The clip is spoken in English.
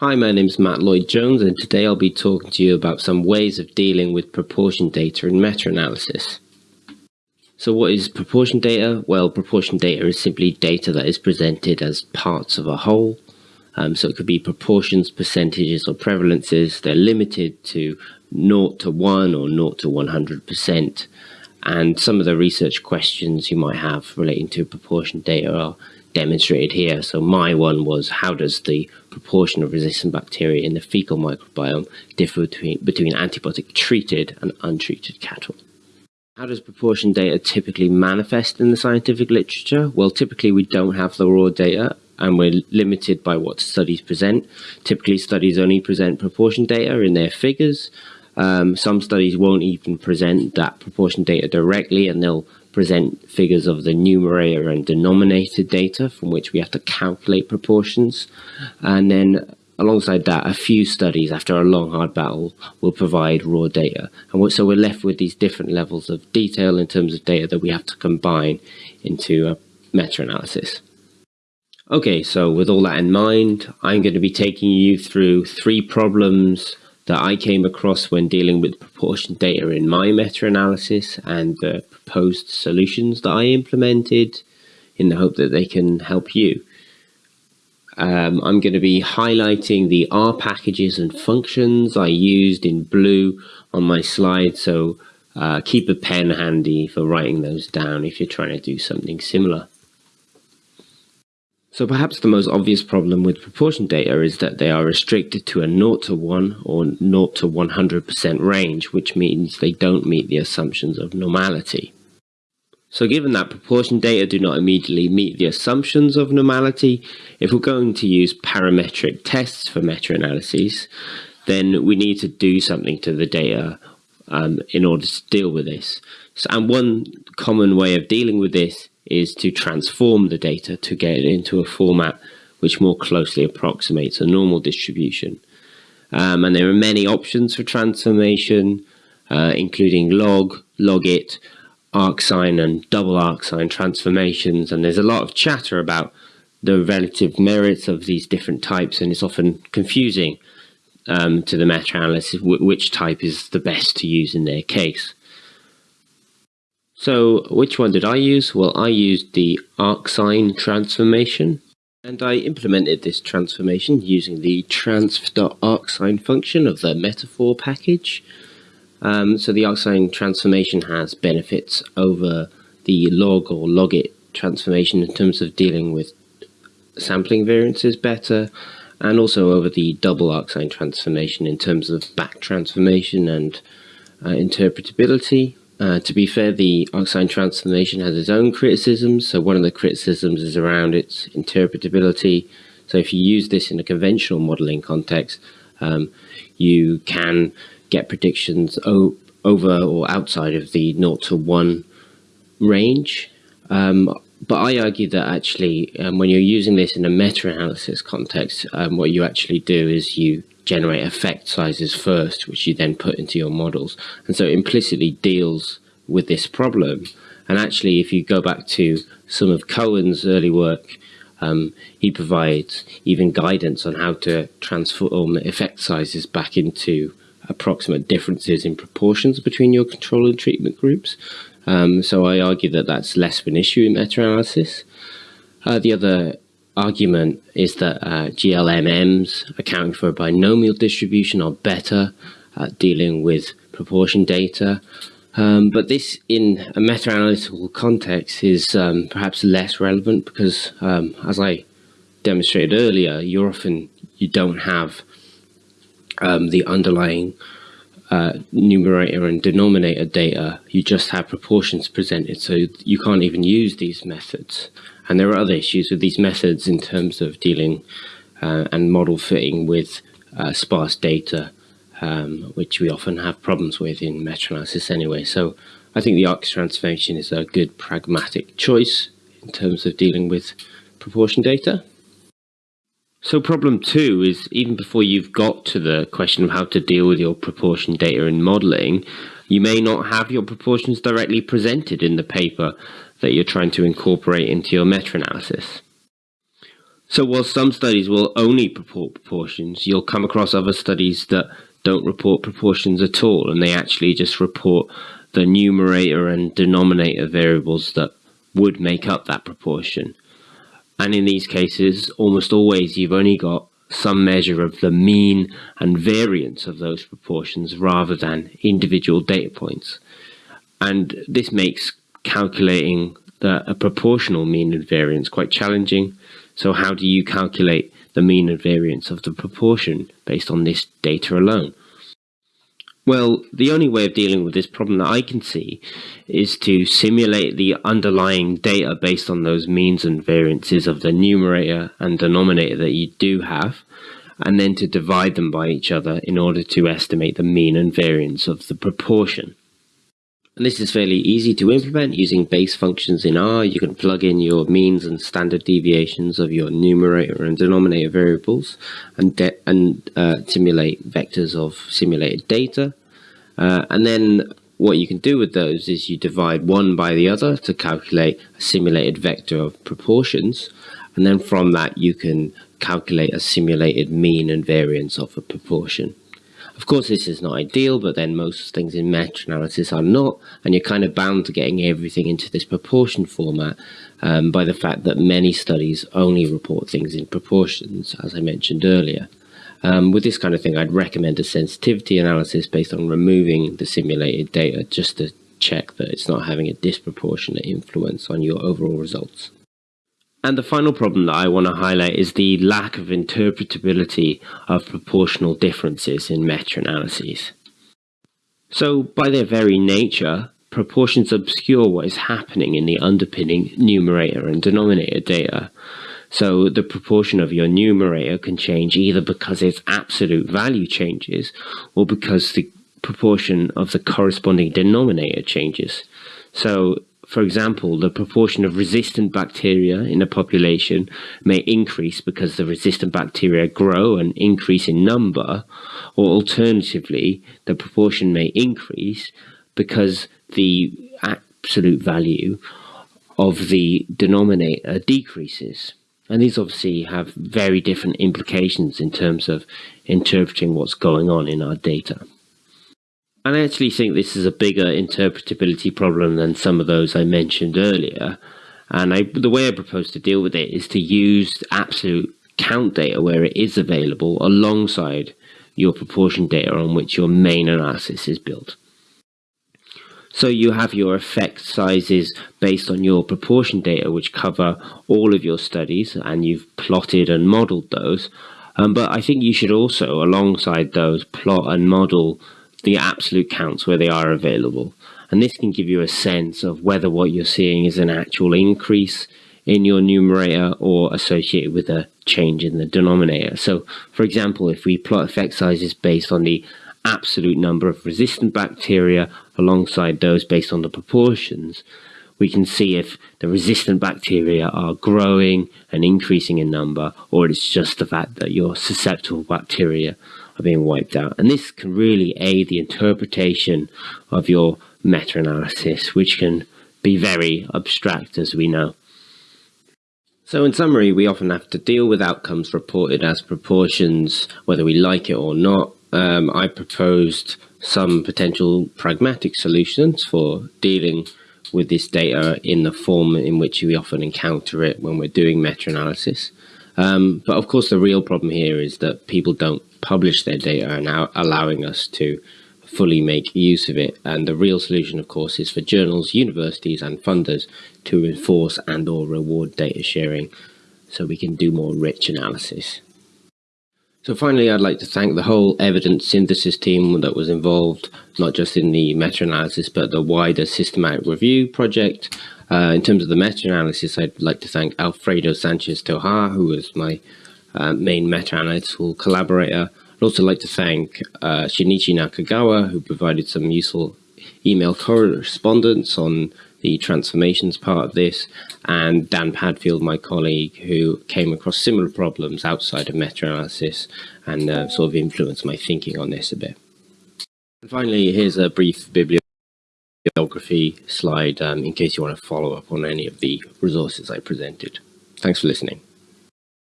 Hi, my name is Matt Lloyd Jones, and today I'll be talking to you about some ways of dealing with proportion data in meta-analysis. So what is proportion data? Well, proportion data is simply data that is presented as parts of a whole. Um, so it could be proportions, percentages, or prevalences. They're limited to 0 to 1 or 0 to 100%. And some of the research questions you might have relating to proportion data are demonstrated here. So my one was how does the proportion of resistant bacteria in the fecal microbiome differ between, between antibiotic treated and untreated cattle? How does proportion data typically manifest in the scientific literature? Well, typically we don't have the raw data and we're limited by what studies present. Typically studies only present proportion data in their figures. Um, some studies won't even present that proportion data directly and they'll present figures of the numerator and denominator data from which we have to calculate proportions. And then alongside that, a few studies after a long hard battle will provide raw data. And so we're left with these different levels of detail in terms of data that we have to combine into a meta-analysis. Okay, so with all that in mind, I'm going to be taking you through three problems that I came across when dealing with proportion data in my meta-analysis and the proposed solutions that I implemented in the hope that they can help you. Um, I'm going to be highlighting the R packages and functions I used in blue on my slide, so uh, keep a pen handy for writing those down if you're trying to do something similar. So perhaps the most obvious problem with proportion data is that they are restricted to a 0 to 1 or 0 to 100% range, which means they don't meet the assumptions of normality. So given that proportion data do not immediately meet the assumptions of normality, if we're going to use parametric tests for meta-analyses, then we need to do something to the data um, in order to deal with this. So, and one common way of dealing with this is to transform the data to get it into a format which more closely approximates a normal distribution. Um, and there are many options for transformation, uh, including log, logit, arcsine and double arcsine transformations. And there's a lot of chatter about the relative merits of these different types, and it's often confusing um, to the meta-analysis which type is the best to use in their case. So which one did I use? Well, I used the arcsine transformation and I implemented this transformation using the transf.arcsine function of the metafor package. Um, so the arcsine transformation has benefits over the log or logit transformation in terms of dealing with sampling variances better and also over the double arcsine transformation in terms of back transformation and uh, interpretability. Uh, to be fair, the arcsine transformation has its own criticisms. So one of the criticisms is around its interpretability. So if you use this in a conventional modeling context, um, you can get predictions over or outside of the 0 to 1 range. Um, but I argue that actually, um, when you're using this in a meta-analysis context, um, what you actually do is you generate effect sizes first, which you then put into your models. And so it implicitly deals with this problem. And actually, if you go back to some of Cohen's early work, um, he provides even guidance on how to transform effect sizes back into approximate differences in proportions between your control and treatment groups. Um, so I argue that that's less of an issue in meta-analysis. Uh, the other argument is that uh, GLMMs accounting for a binomial distribution are better at dealing with proportion data. Um, but this in a meta-analytical context is um, perhaps less relevant because um, as I demonstrated earlier, you're often you don't have um, the underlying uh, numerator and denominator data, you just have proportions presented. So you can't even use these methods. And there are other issues with these methods in terms of dealing uh, and model fitting with uh, sparse data, um, which we often have problems with in meta-analysis anyway. So I think the ARC transformation is a good pragmatic choice in terms of dealing with proportion data. So problem two is even before you've got to the question of how to deal with your proportion data in modeling, you may not have your proportions directly presented in the paper that you're trying to incorporate into your meta-analysis. So while some studies will only report proportions, you'll come across other studies that don't report proportions at all, and they actually just report the numerator and denominator variables that would make up that proportion. And in these cases, almost always you've only got some measure of the mean and variance of those proportions rather than individual data points. And this makes calculating the, a proportional mean and variance quite challenging. So how do you calculate the mean and variance of the proportion based on this data alone? Well, the only way of dealing with this problem that I can see is to simulate the underlying data based on those means and variances of the numerator and denominator that you do have, and then to divide them by each other in order to estimate the mean and variance of the proportion. And this is fairly easy to implement using base functions in R. You can plug in your means and standard deviations of your numerator and denominator variables and, and uh, simulate vectors of simulated data. Uh, and then what you can do with those is you divide one by the other to calculate a simulated vector of proportions. And then from that you can calculate a simulated mean and variance of a proportion. Of course, this is not ideal, but then most things in meta-analysis are not, and you're kind of bound to getting everything into this proportion format um, by the fact that many studies only report things in proportions, as I mentioned earlier. Um, with this kind of thing, I'd recommend a sensitivity analysis based on removing the simulated data just to check that it's not having a disproportionate influence on your overall results. And the final problem that I want to highlight is the lack of interpretability of proportional differences in meta-analyses. So by their very nature, proportions obscure what is happening in the underpinning numerator and denominator data. So the proportion of your numerator can change either because its absolute value changes or because the proportion of the corresponding denominator changes. So for example, the proportion of resistant bacteria in a population may increase because the resistant bacteria grow and increase in number, or alternatively, the proportion may increase because the absolute value of the denominator decreases. And these obviously have very different implications in terms of interpreting what's going on in our data. And I actually think this is a bigger interpretability problem than some of those I mentioned earlier. And I, the way I propose to deal with it is to use absolute count data where it is available alongside your proportion data on which your main analysis is built. So you have your effect sizes based on your proportion data which cover all of your studies and you've plotted and modeled those. Um, but I think you should also, alongside those, plot and model the absolute counts where they are available. And this can give you a sense of whether what you're seeing is an actual increase in your numerator or associated with a change in the denominator. So, for example, if we plot effect sizes based on the absolute number of resistant bacteria alongside those based on the proportions, we can see if the resistant bacteria are growing and increasing in number, or it's just the fact that your susceptible bacteria are being wiped out. And this can really aid the interpretation of your meta-analysis, which can be very abstract, as we know. So in summary, we often have to deal with outcomes reported as proportions, whether we like it or not. Um, I proposed some potential pragmatic solutions for dealing with this data in the form in which we often encounter it when we're doing meta-analysis. Um, but of course, the real problem here is that people don't publish their data and allowing us to fully make use of it. And the real solution, of course, is for journals, universities and funders to enforce and or reward data sharing so we can do more rich analysis. So finally, I'd like to thank the whole evidence synthesis team that was involved, not just in the meta-analysis, but the wider systematic review project. Uh, in terms of the meta-analysis, I'd like to thank Alfredo Sanchez Tojar, who was my uh, main meta-analytical collaborator. I'd also like to thank uh, Shinichi Nakagawa, who provided some useful email correspondence on the transformations part of this, and Dan Padfield, my colleague, who came across similar problems outside of meta-analysis and uh, sort of influenced my thinking on this a bit. And finally, here's a brief bibliography slide um, in case you want to follow up on any of the resources I presented. Thanks for listening.